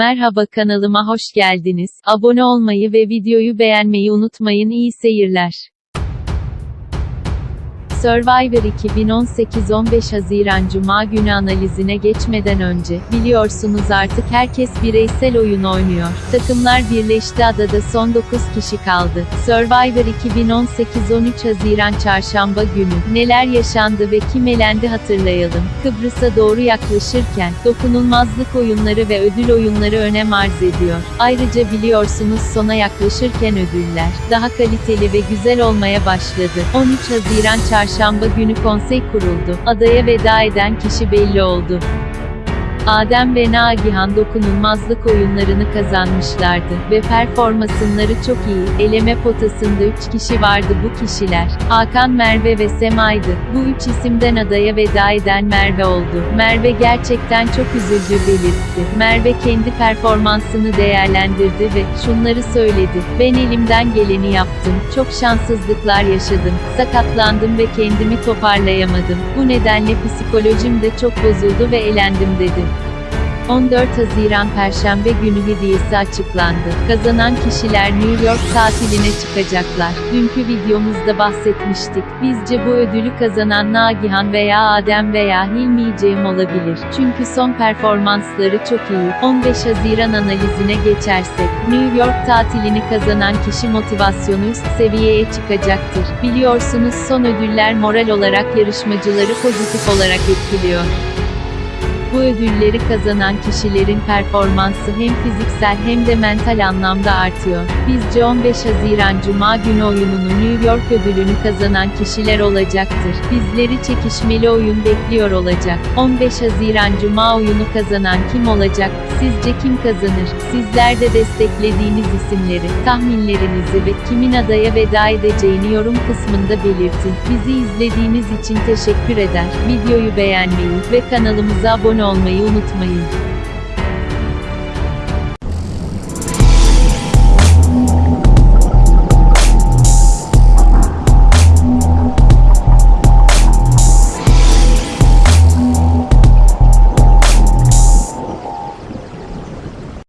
Merhaba kanalıma hoş geldiniz. Abone olmayı ve videoyu beğenmeyi unutmayın. İyi seyirler. Survivor 2018 15 Haziran Cuma günü analizine geçmeden önce, biliyorsunuz artık herkes bireysel oyun oynuyor. Takımlar birleşti adada son 9 kişi kaldı. Survivor 2018 13 Haziran Çarşamba günü, neler yaşandı ve kim elendi hatırlayalım. Kıbrıs'a doğru yaklaşırken, dokunulmazlık oyunları ve ödül oyunları önem arz ediyor. Ayrıca biliyorsunuz sona yaklaşırken ödüller, daha kaliteli ve güzel olmaya başladı. 13 Haziran Çarşamba Çarşamba günü konsey kuruldu. Adaya veda eden kişi belli oldu. Adem ve Nagihan dokunulmazlık oyunlarını kazanmışlardı ve performansları çok iyi. Eleme potasında 3 kişi vardı bu kişiler. Hakan, Merve ve Sema'ydı. Bu üç isimden adaya veda eden Merve oldu. Merve gerçekten çok üzüldü belirtti. Merve kendi performansını değerlendirdi ve şunları söyledi. Ben elimden geleni yaptım. Çok şanssızlıklar yaşadım. Sakatlandım ve kendimi toparlayamadım. Bu nedenle psikolojim de çok bozuldu ve elendim dedi. 14 Haziran Perşembe günü hediyesi açıklandı. Kazanan kişiler New York tatiline çıkacaklar. Dünkü videomuzda bahsetmiştik. Bizce bu ödülü kazanan Nagihan veya Adem veya Hilmi Cem olabilir. Çünkü son performansları çok iyi. 15 Haziran analizine geçersek, New York tatilini kazanan kişi motivasyonu üst seviyeye çıkacaktır. Biliyorsunuz son ödüller moral olarak yarışmacıları pozitif olarak etkiliyor. Bu ödülleri kazanan kişilerin performansı hem fiziksel hem de mental anlamda artıyor. Bizce 15 Haziran Cuma günü oyununu New York ödülünü kazanan kişiler olacaktır. Bizleri çekişmeli oyun bekliyor olacak. 15 Haziran Cuma oyunu kazanan kim olacak? Sizce kim kazanır? Sizler de desteklediğiniz isimleri, tahminlerinizi ve kimin adaya veda edeceğini yorum kısmında belirtin. Bizi izlediğiniz için teşekkür eder. Videoyu beğenmeyi ve kanalımıza abone olmayı unutmayın.